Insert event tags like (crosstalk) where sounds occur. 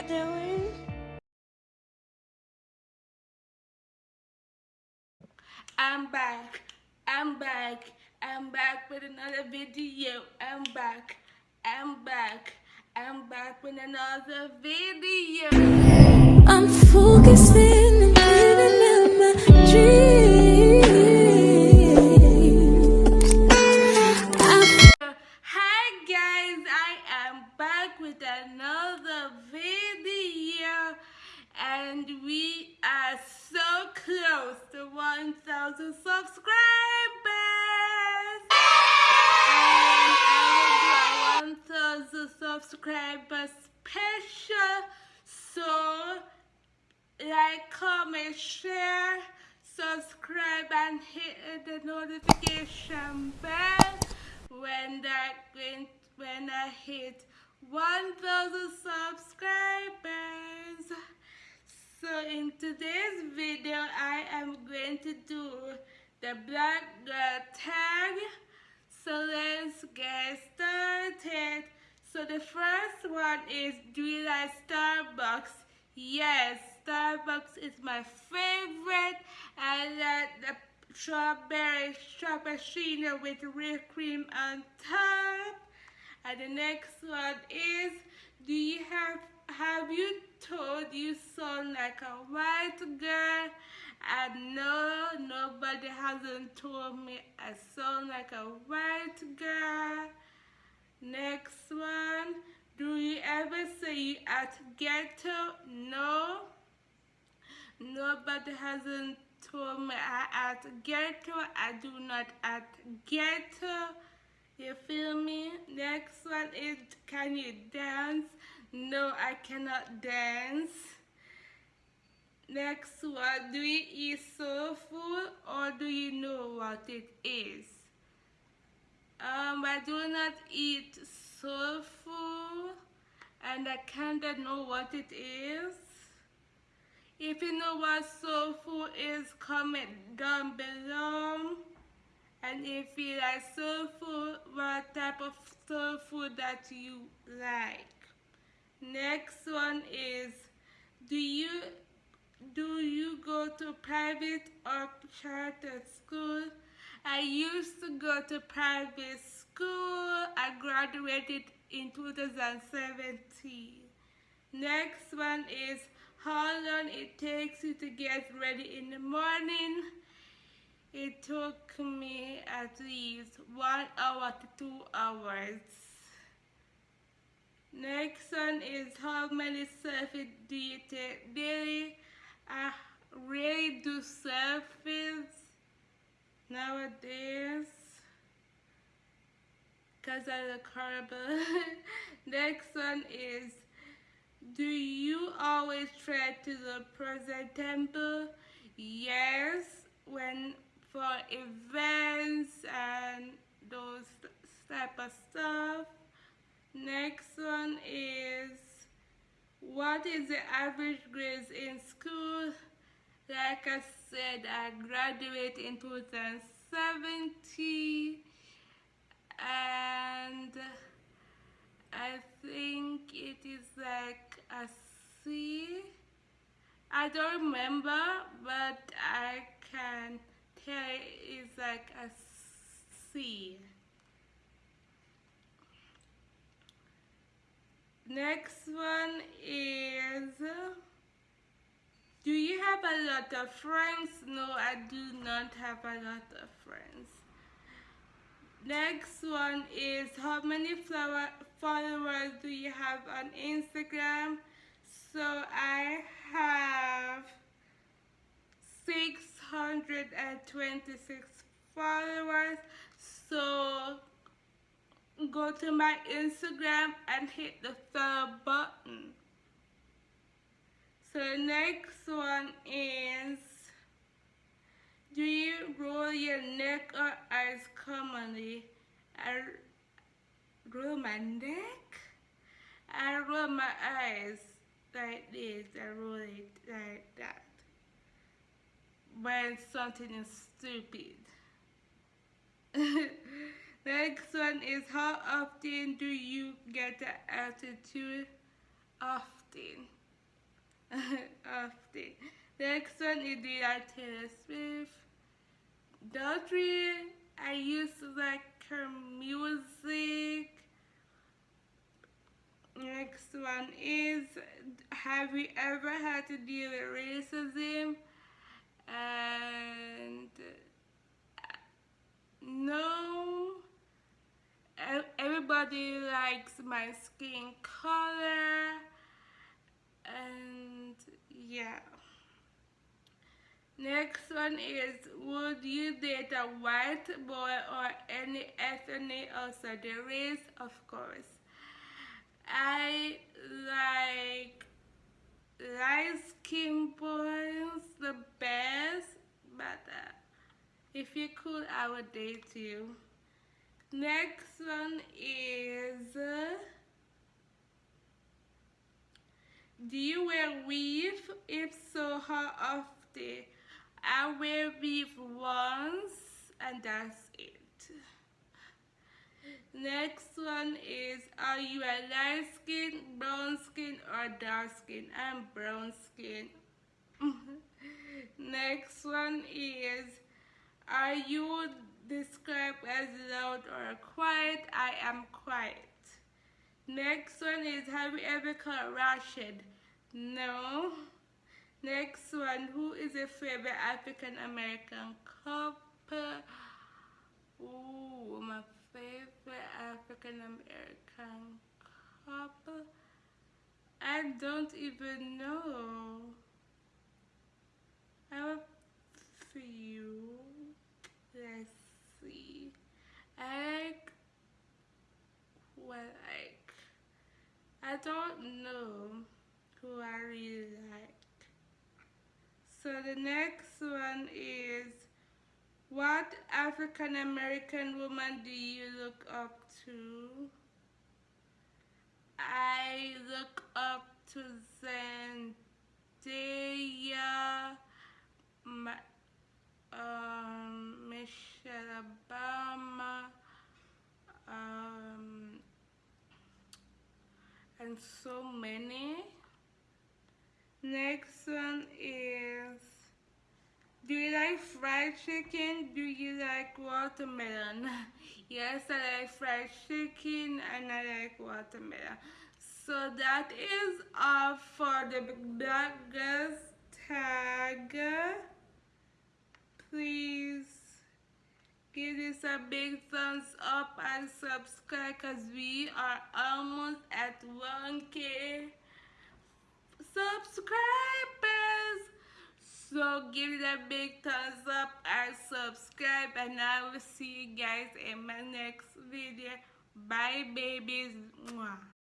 y'all doing? I'm back. I'm back. I'm back with another video. I'm back. I'm back. I'm back with another video. I'm focusing and living out my dreams. Subscriber special. So like, comment, share, subscribe and hit the notification bell when that when, when I hit 1000 subscribers. So in today's video I am going to do the black girl tag. So let's get started. So the first one is do you like Starbucks? Yes, Starbucks is my favorite. I like the strawberry frappuccino with whipped cream on top. And the next one is do you have have you told you sound like a white girl? And no, nobody hasn't told me I sound like a white girl. Next one. Do you ever see at ghetto? No. Nobody hasn't told me I at ghetto. I do not at ghetto. You feel me? Next one is can you dance? No, I cannot dance. Next one, do you eat soul food or do you know what it is? Um, I do not eat soul food and I kinda know what it is. If you know what soul food is, comment down below. And if you like soul food, what type of soul food that you like. Next one is, do you do you go to private or charter school? I used to go to private school. I graduated in 2017. Next one is how long it takes you to get ready in the morning. It took me at least one hour to two hours. Next one is how many selfies do you take daily? I really do selfies nowadays because I look horrible. (laughs) Next one is do you always try to look temple? Yes, when for events and those type of stuff. Next one is what is the average grades in school? Like I said, I graduated in 2017 and I think it is like a C. I don't remember, but I can tell it's like a C. Next one is Do you have a lot of friends? No, I do not have a lot of friends. Next one is how many followers do you have on Instagram? So I have 626 followers. So go to my Instagram and hit the follow button. So the next one is do you roll your neck or eyes commonly? I roll my neck. I roll my eyes like this. I roll it like that. When something is stupid. (laughs) Next one is how often do you get the attitude often. Often. Next one is the Taylor Swift. Daughtry, I used to like her music. Next one is Have you ever had to deal with racism? And uh, no. Everybody likes my skin color. And yeah. Next one is Would you date a white boy or any ethnic outside the race? Of course. I like light skin boys the best, but uh, if you could, I would date you. Next one is uh, Do you wear weave? If so, how often? I wear weave once and that's it. Next one is Are you a light skin, brown skin, or dark skin? I'm brown skin. (laughs) Next one is Are you described as loud or quiet? I am quiet. Next one is Have you ever caught Rashid? No. Next one, who is your favorite African American couple? Ooh, my favorite African American couple. I don't even know. I have a few. Let's see. I like what like I don't know who I really like. So the next one is what African American woman do you look up to? I look up to Zendaya, my, um, Michelle Obama, um, and so many. Next one is do you like fried chicken? Do you like watermelon? (laughs) yes, I like fried chicken and I like watermelon. So that is all for the bloggers tag. Please give this a big thumbs up and subscribe because we are almost at 1k subscribers. So give a big thumbs up and subscribe and I will see you guys in my next video. Bye babies. Mwah.